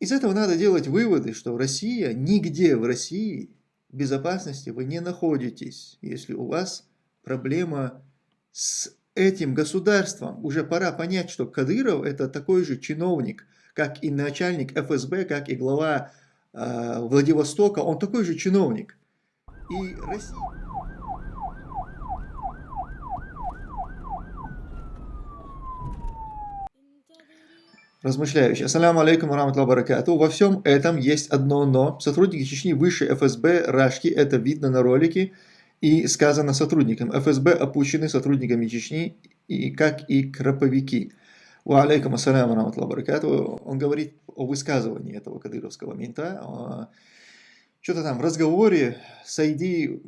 Из этого надо делать выводы, что Россия, нигде в России безопасности вы не находитесь, если у вас проблема с этим государством. Уже пора понять, что Кадыров это такой же чиновник, как и начальник ФСБ, как и глава э, Владивостока, он такой же чиновник. И Россия... размышляющий. Ассаляму алейкум раматла баракату. Во всем этом есть одно но. Сотрудники Чечни выше ФСБ Рашки, это видно на ролике, и сказано сотрудникам. ФСБ опущены сотрудниками Чечни, и, как и краповики. Ва алейкум ассаляму раматла баракату. Он говорит о высказывании этого кадыровского мента. Что-то там в разговоре Сайди на,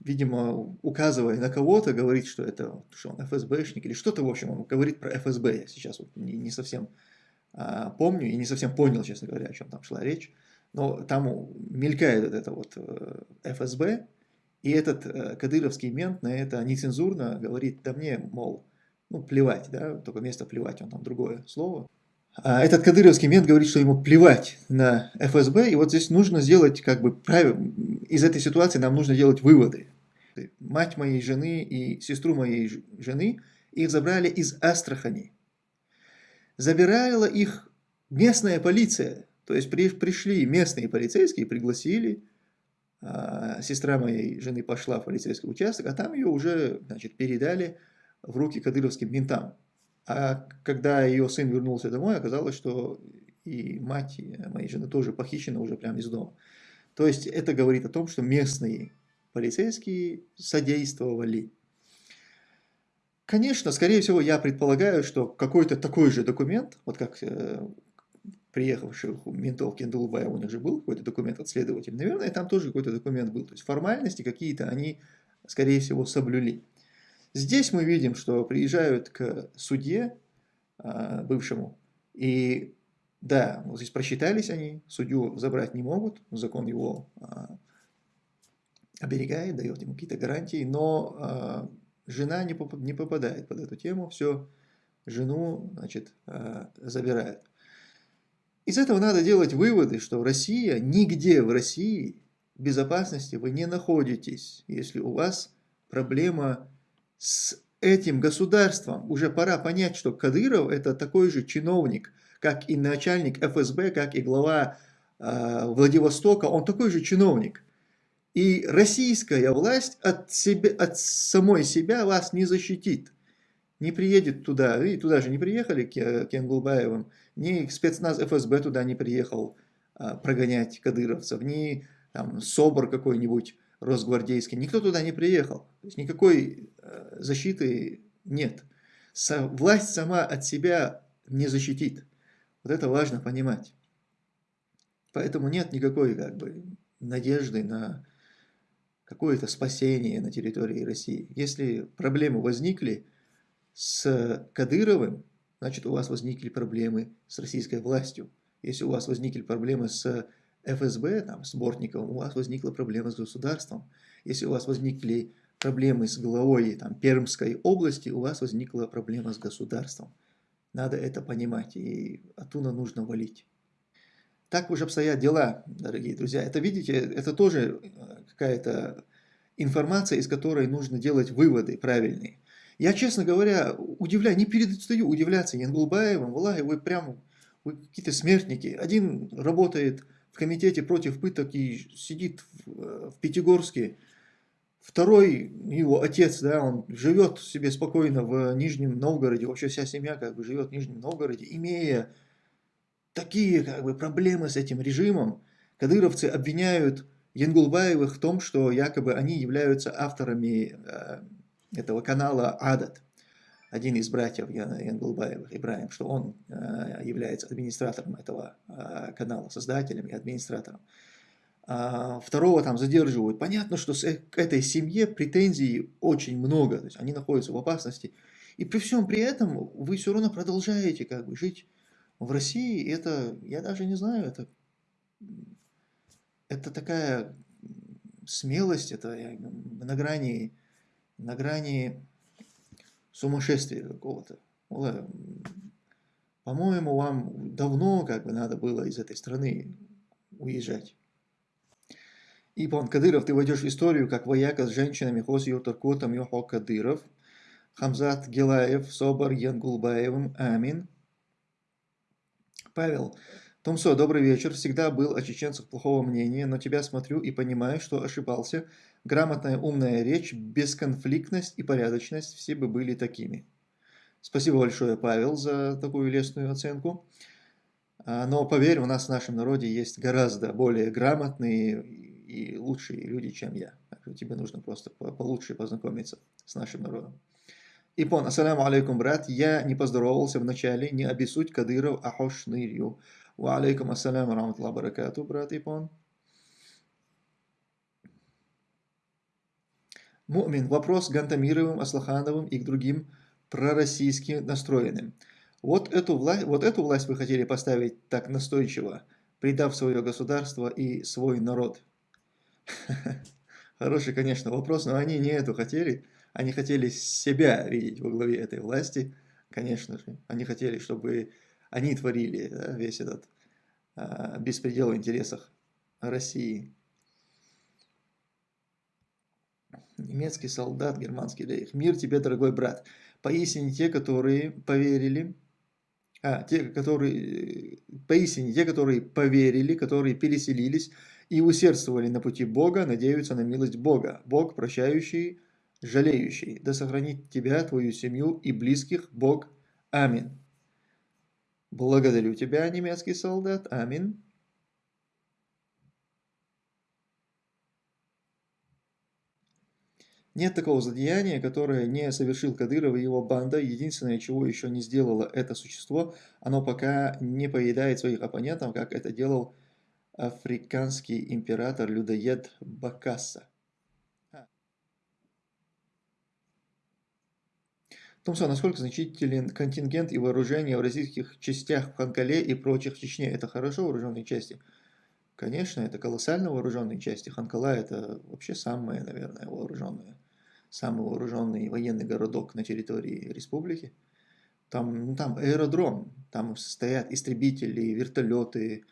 видимо, указывая на кого-то, говорит, что это что он ФСБшник или что-то, в общем, он говорит про ФСБ. Я сейчас вот не, не совсем а, помню и не совсем понял, честно говоря, о чем там шла речь. Но там мелькает вот это вот э, ФСБ, и этот э, кадыровский мент на это нецензурно говорит, да мне, мол, ну плевать, да, только вместо плевать он там другое слово. А этот кадыровский мент говорит, что ему плевать на ФСБ, и вот здесь нужно сделать, как бы, правильно, из этой ситуации нам нужно делать выводы. Мать моей жены и сестру моей жены, их забрали из Астрахани. Забирала их местная полиция, то есть при, пришли местные полицейские, пригласили, а, сестра моей жены пошла в полицейский участок, а там ее уже, значит, передали в руки кадыровским ментам. А когда ее сын вернулся домой, оказалось, что и мать моей жены тоже похищена уже прямо из дома. То есть это говорит о том, что местные полицейские содействовали. Конечно, скорее всего, я предполагаю, что какой-то такой же документ, вот как э, приехавших ментов Кендулбая, у них же был какой-то документ от следователя, наверное, там тоже какой-то документ был. То есть формальности какие-то они, скорее всего, соблюли. Здесь мы видим, что приезжают к судье а, бывшему, и да, вот здесь просчитались они, судью забрать не могут, закон его а, оберегает, дает ему какие-то гарантии, но а, жена не, поп не попадает под эту тему, все, жену, значит, забирают. Из этого надо делать выводы, что Россия, нигде в России безопасности вы не находитесь, если у вас проблема с этим государством. Уже пора понять, что Кадыров это такой же чиновник, как и начальник ФСБ, как и глава э, Владивостока, он такой же чиновник. И российская власть от, себя, от самой себя вас не защитит. Не приедет туда, и туда же не приехали к Кенгулбаевым, ни спецназ ФСБ туда не приехал а, прогонять кадыровцев, ни там, СОБР какой-нибудь росгвардейский, никто туда не приехал. То есть никакой э, защиты нет. Власть сама от себя не защитит. Вот это важно понимать. Поэтому нет никакой как бы, надежды на какое-то спасение на территории России. Если проблемы возникли с Кадыровым, значит у вас возникли проблемы с российской властью. Если у вас возникли проблемы с ФСБ, там, с Бортниковым, у вас возникла проблема с государством. Если у вас возникли проблемы с главой там, Пермской области, у вас возникла проблема с государством. Надо это понимать, и оттуда нужно валить. Так уж обстоят дела, дорогие друзья. Это, видите, это тоже э, какая-то информация, из которой нужно делать выводы правильные. Я, честно говоря, удивляю, не перестаю удивляться Янгулбаевым, Валахи, вы прям, вы какие-то смертники. Один работает в комитете против пыток и сидит в, э, в Пятигорске. Второй, его отец, да, он живет себе спокойно в Нижнем Новгороде, вообще вся семья как бы живет в Нижнем Новгороде, имея такие как бы проблемы с этим режимом. Кадыровцы обвиняют Янгулбаевых в том, что якобы они являются авторами э, этого канала Адат один из братьев Янглбаевых, Ибраим, что он э, является администратором этого э, канала, создателем и администратором. А второго там задерживают. Понятно, что к этой семье претензий очень много, то есть они находятся в опасности. И при всем при этом вы все равно продолжаете как бы жить в России. Это, я даже не знаю, это, это такая смелость, это на грани, на грани сумасшествия какого-то. По-моему, вам давно как бы надо было из этой страны уезжать. Ипон Кадыров, ты войдешь в историю как вояка с женщинами Хоси Туркотом Йохо Кадыров, Хамзат Гелаев, Собор Янгулбаевым, Амин. Павел, Томсо, добрый вечер. Всегда был о чеченцах плохого мнения, но тебя смотрю и понимаю, что ошибался. Грамотная, умная речь, бесконфликтность и порядочность, все бы были такими. Спасибо большое, Павел, за такую лестную оценку. А, но поверь, у нас в нашем народе есть гораздо более грамотные и лучшие люди, чем я. Тебе нужно просто получше познакомиться с нашим народом. Ипон, ассаляму алейкум, брат. Я не поздоровался вначале, не обессудь Кадыров, ахош нырью. Ва алейкум ассаляму раматлах баракату, брат Ипон. Мумин. Вопрос Гантамировым, Аслахановым и к другим пророссийски настроенным. Вот эту, власть, вот эту власть вы хотели поставить так настойчиво, предав свое государство и свой народ. Хороший, конечно, вопрос, но они не эту хотели. Они хотели себя видеть во главе этой власти, конечно же. Они хотели, чтобы они творили да, весь этот а, беспредел в интересах России. Немецкий солдат, германский рейх. Мир тебе, дорогой брат. Поистине те, которые поверили, а, те, которые, поистине те, которые поверили, которые переселились и усердствовали на пути Бога, надеются на милость Бога. Бог, прощающий, жалеющий. Да сохранит тебя, твою семью и близких Бог. Аминь. Благодарю тебя, немецкий солдат. Аминь. Нет такого злодеяния, которое не совершил Кадыров и его банда. Единственное, чего еще не сделало это существо, оно пока не поедает своих оппонентов, как это делал африканский император-людоед Бакасса. Томсон, насколько значителен контингент и вооружение в российских частях в Ханкале и прочих в Чечне? Это хорошо вооруженные части? Конечно, это колоссально вооруженные части. Ханкала это вообще самые, наверное, вооруженные, самый вооруженный военный городок на территории республики. Там, ну, там аэродром, там стоят истребители, вертолеты,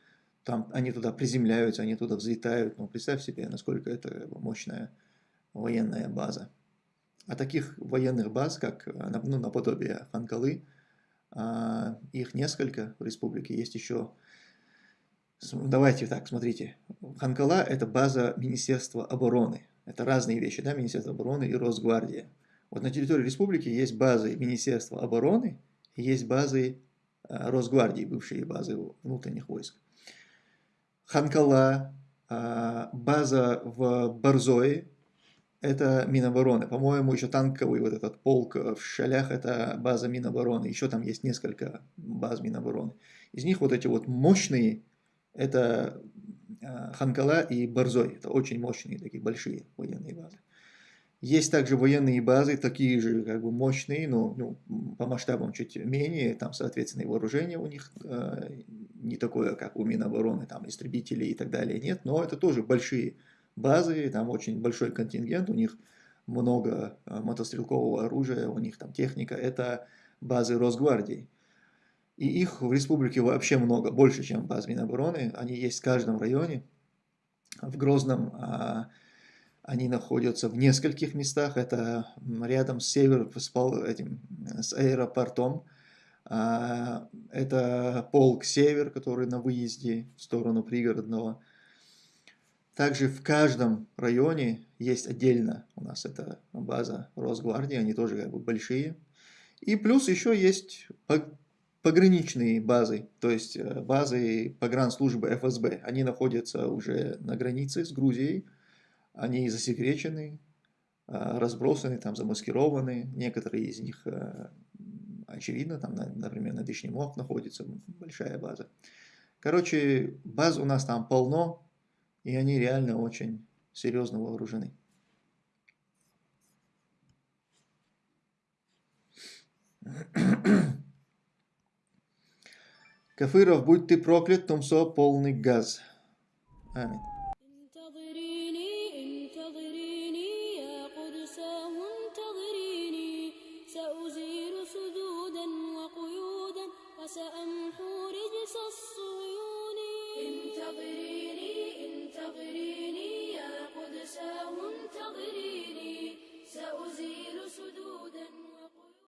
там они туда приземляются, они туда взлетают. Ну, представь себе, насколько это мощная военная база. А таких военных баз, как ну, наподобие Ханкалы, а, их несколько в республике. Есть еще... Давайте так, смотрите. Ханкала – это база Министерства обороны. Это разные вещи, да, Министерство обороны и Росгвардия. Вот на территории республики есть базы Министерства обороны есть базы э, Росгвардии, бывшие базы внутренних войск. Ханкала, а, база в Борзое, это Минобороны. По-моему, еще танковый вот этот полк в Шалях – это база Минобороны. Еще там есть несколько баз Минобороны. Из них вот эти вот мощные – это а, Ханкала и Борзой. Это очень мощные, такие большие военные базы. Есть также военные базы, такие же как бы мощные, но ну, по масштабам чуть менее, там, соответственно, и вооружение у них э, не такое, как у Минобороны, там, истребители и так далее, нет, но это тоже большие базы, там очень большой контингент, у них много э, мотострелкового оружия, у них там техника, это базы Росгвардии. И их в республике вообще много, больше, чем баз Минобороны. Они есть в каждом районе. В Грозном а, они находятся в нескольких местах. Это рядом с север, с, этим, с аэропортом. А, это полк север, который на выезде в сторону пригородного. Также в каждом районе есть отдельно у нас эта база Росгвардии, они тоже как бы большие. И плюс еще есть пограничные базы, то есть э, базы погранслужбы ФСБ. Они находятся уже на границе с Грузией, они засекречены, а, разбросаны, там замаскированы. Некоторые из них, э, очевидно, там, например, на Дышнемох находится большая база. Короче, баз у нас там полно, и они реально очень серьезно вооружены. Кафыров, будь ты проклят, Тумсо, полный газ. Аминь.